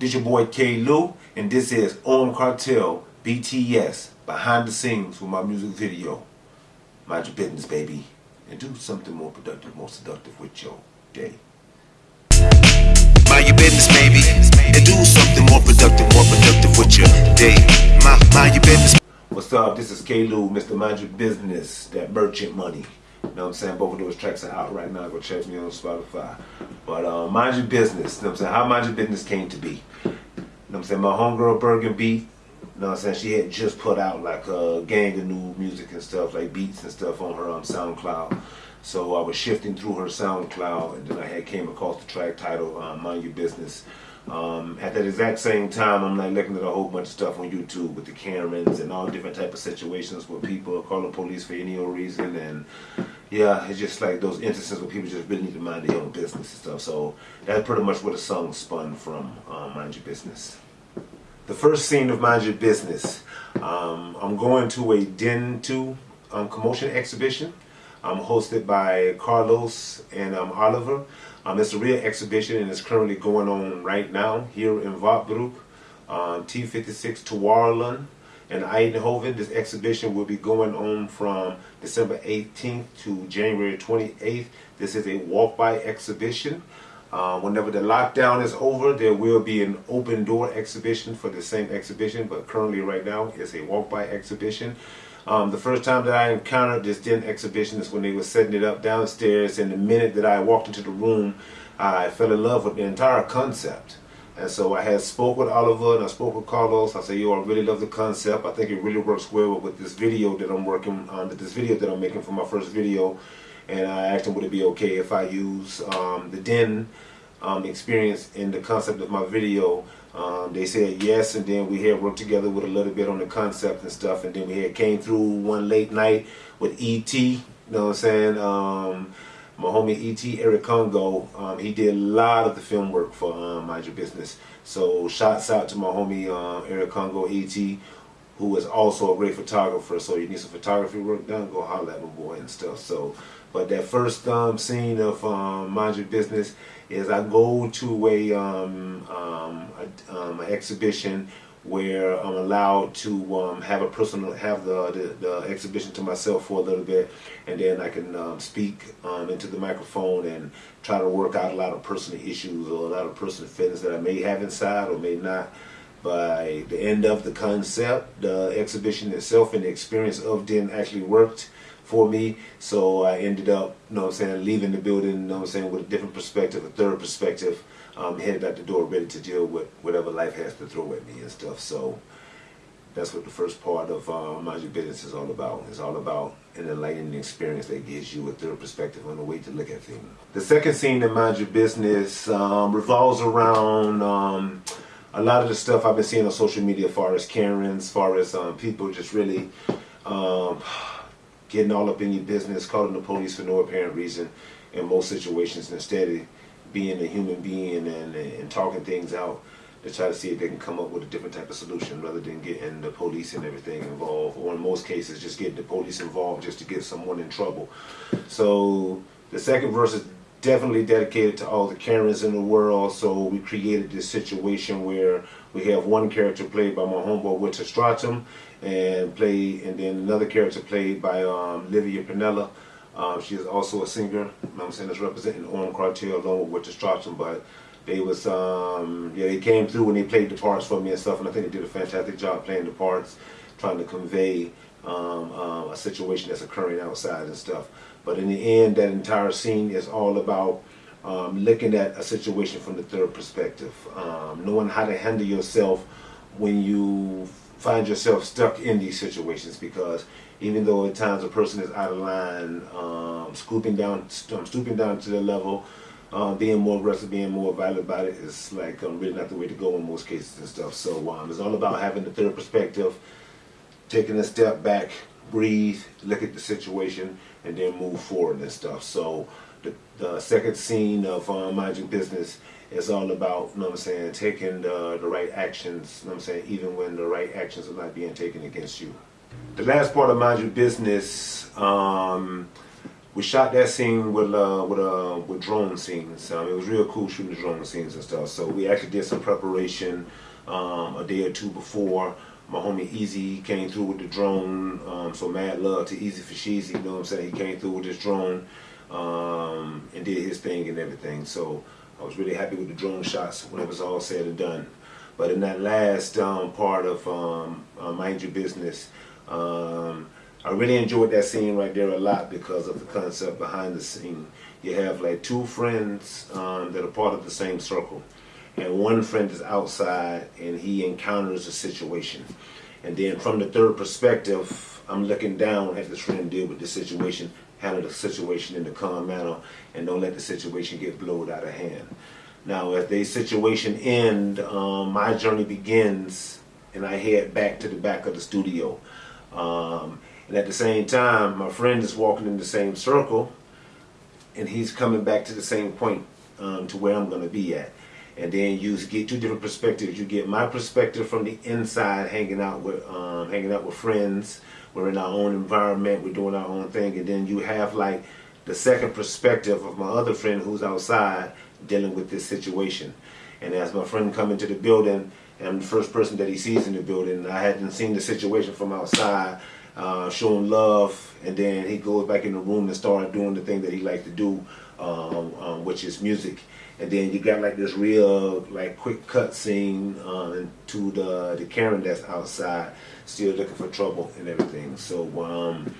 This your boy K. Lou, and this is Armed Cartel BTS behind the scenes with my music video. Mind your business, baby, and do something more productive, more seductive with your day. Mind your business, baby, and do something more productive, more productive with your day. Mind, mind your business. What's up? This is K. Lou, Mr. Mind Your Business, that merchant money. You know what I'm saying? Both of those tracks are out right now. Go check me on Spotify. But uh, mind your business. You know what I'm saying? How mind your business came to be. You know what I'm saying? My homegirl Bergen Beat, you know what I'm saying? She had just put out like a gang of new music and stuff, like beats and stuff on her um, SoundCloud. So I was shifting through her SoundCloud, and then I had came across the track title um, "Mind Your Business." Um, at that exact same time, I'm like looking at a whole bunch of stuff on YouTube with the Karens and all different type of situations where people are calling police for any old reason, and yeah, it's just like those instances where people just really need to mind their own business and stuff. So that's pretty much where the song spun from, um, Mind Your Business. The first scene of Mind Your Business, um, I'm going to a Den 2 um, commotion exhibition. I'm hosted by Carlos and um, Oliver. Um, it's a real exhibition and it's currently going on right now here in Votbroek, um, T56 Tuarlan in Eindhoven. This exhibition will be going on from December 18th to January 28th. This is a walk-by exhibition. Uh, whenever the lockdown is over, there will be an open door exhibition for the same exhibition, but currently right now it's a walk-by exhibition. Um, the first time that I encountered this den exhibition is when they were setting it up downstairs, and the minute that I walked into the room, I fell in love with the entire concept. And so I had spoke with Oliver and I spoke with Carlos. I said, yo, I really love the concept. I think it really works well with this video that I'm working on, this video that I'm making for my first video. And I asked him, would it be okay if I use um, the Den um, experience in the concept of my video? Um, they said yes, and then we had worked together with a little bit on the concept and stuff. And then we had came through one late night with E.T., you know what I'm saying? My homie E.T. Eric Congo, um, he did a lot of the film work for um, Mind Your Business. So shouts out to my homie um, Eric Congo E.T., who is also a great photographer. So you need some photography work done, go holler at my boy and stuff. So, but that first um, scene of um, Mind Your Business is I go to a, um, um, a um, an exhibition where I'm allowed to um, have a personal, have the, the, the, exhibition to myself for a little bit, and then I can um, speak um, into the microphone and try to work out a lot of personal issues or a lot of personal feelings that I may have inside or may not. By the end of the concept, the exhibition itself and the experience of Den actually worked for me. So I ended up, you know what I'm saying, leaving the building, you know what I'm saying, with a different perspective, a third perspective, um, headed out the door ready to deal with whatever life has to throw at me and stuff. So that's what the first part of uh, Mind Your Business is all about. It's all about an enlightening experience that gives you a third perspective on the way to look at things. The second scene in Mind Your Business um, revolves around um, a lot of the stuff I've been seeing on social media as far as Karens, as far as um, people just really um, getting all up in your business, calling the police for no apparent reason in most situations instead of being a human being and, and talking things out to try to see if they can come up with a different type of solution rather than getting the police and everything involved or in most cases just getting the police involved just to get someone in trouble. So the second verse is definitely dedicated to all the Karens in the world so we created this situation where we have one character played by my homeboy Winter Stratum and play and then another character played by um, Livia Pinella um, she is also a singer. I'm saying that's representing Armed Cartel along with Winter Stratum, but they was um, yeah they came through and they played the parts for me and stuff, and I think they did a fantastic job playing the parts, trying to convey um, uh, a situation that's occurring outside and stuff. But in the end, that entire scene is all about um, looking at a situation from the third perspective, um, knowing how to handle yourself when you find yourself stuck in these situations because even though at times a person is out of line, um, scooping down, um, stooping down to their level, uh, being more aggressive, being more violent about it is like um, really not the way to go in most cases and stuff. So um, it's all about having the third perspective, taking a step back, breathe, look at the situation, and then move forward and stuff. So the, the second scene of uh, Mind Your Business is all about, you know what I'm saying, taking the, the right actions, you know what I'm saying, even when the right actions are not being taken against you. The last part of Mind Your Business, um, we shot that scene with uh, with uh, with drone scenes. Um, it was real cool shooting the drone scenes and stuff. So we actually did some preparation um, a day or two before. My homie Easy came through with the drone. Um, so mad love to Easy for Sheezy. You know what I'm saying? He came through with his drone um, and did his thing and everything. So I was really happy with the drone shots when it was all said and done. But in that last um, part of um, uh, Mind Your Business, um, I really enjoyed that scene right there a lot because of the concept behind the scene. You have like two friends um, that are part of the same circle, and one friend is outside and he encounters a situation. And then from the third perspective, I'm looking down at this friend deal with the situation, handle the situation in a calm manner, and don't let the situation get blowed out of hand. Now, as the situation end, um, my journey begins, and I head back to the back of the studio. Um, and at the same time, my friend is walking in the same circle, and he's coming back to the same point um, to where I'm going to be at. And then you get two different perspectives. You get my perspective from the inside, hanging out with um, hanging out with friends. We're in our own environment. We're doing our own thing. And then you have like the second perspective of my other friend who's outside dealing with this situation. And as my friend come into the building, and I'm the first person that he sees in the building, I hadn't seen the situation from outside uh, showing love, and then he goes back in the room and start doing the thing that he likes to do, um, um, which is music. And then you got like this real like quick cut scene uh, to the the Karen that's outside, still looking for trouble and everything. So um,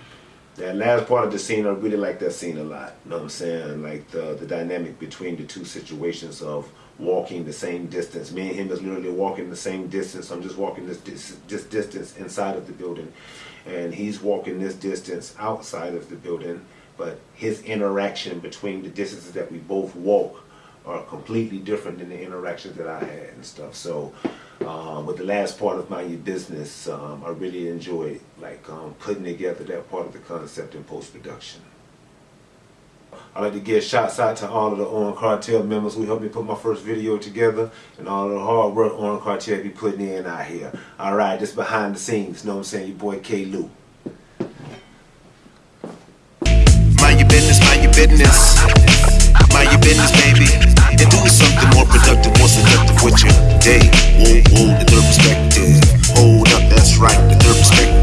that last part of the scene, I really like that scene a lot. You know what I'm saying? Like the the dynamic between the two situations of walking the same distance. Me and him is literally walking the same distance. I'm just walking this, this, this distance inside of the building. And he's walking this distance outside of the building. But his interaction between the distances that we both walk are completely different than the interactions that I had and stuff. So um, with the last part of my business, um, I really enjoyed like um, putting together that part of the concept in post-production. I'd like to give shots out to all of the On Cartel members who helped me put my first video together and all of the hard work On Cartel be putting in out here. Alright, just behind the scenes, know what I'm saying? Your boy K. Lou. Mind your business, mind your business. Mind your business, baby and do something more productive, more seductive with your day. Whoa, whoa, the third perspective. Hold up, that's right, the third perspective.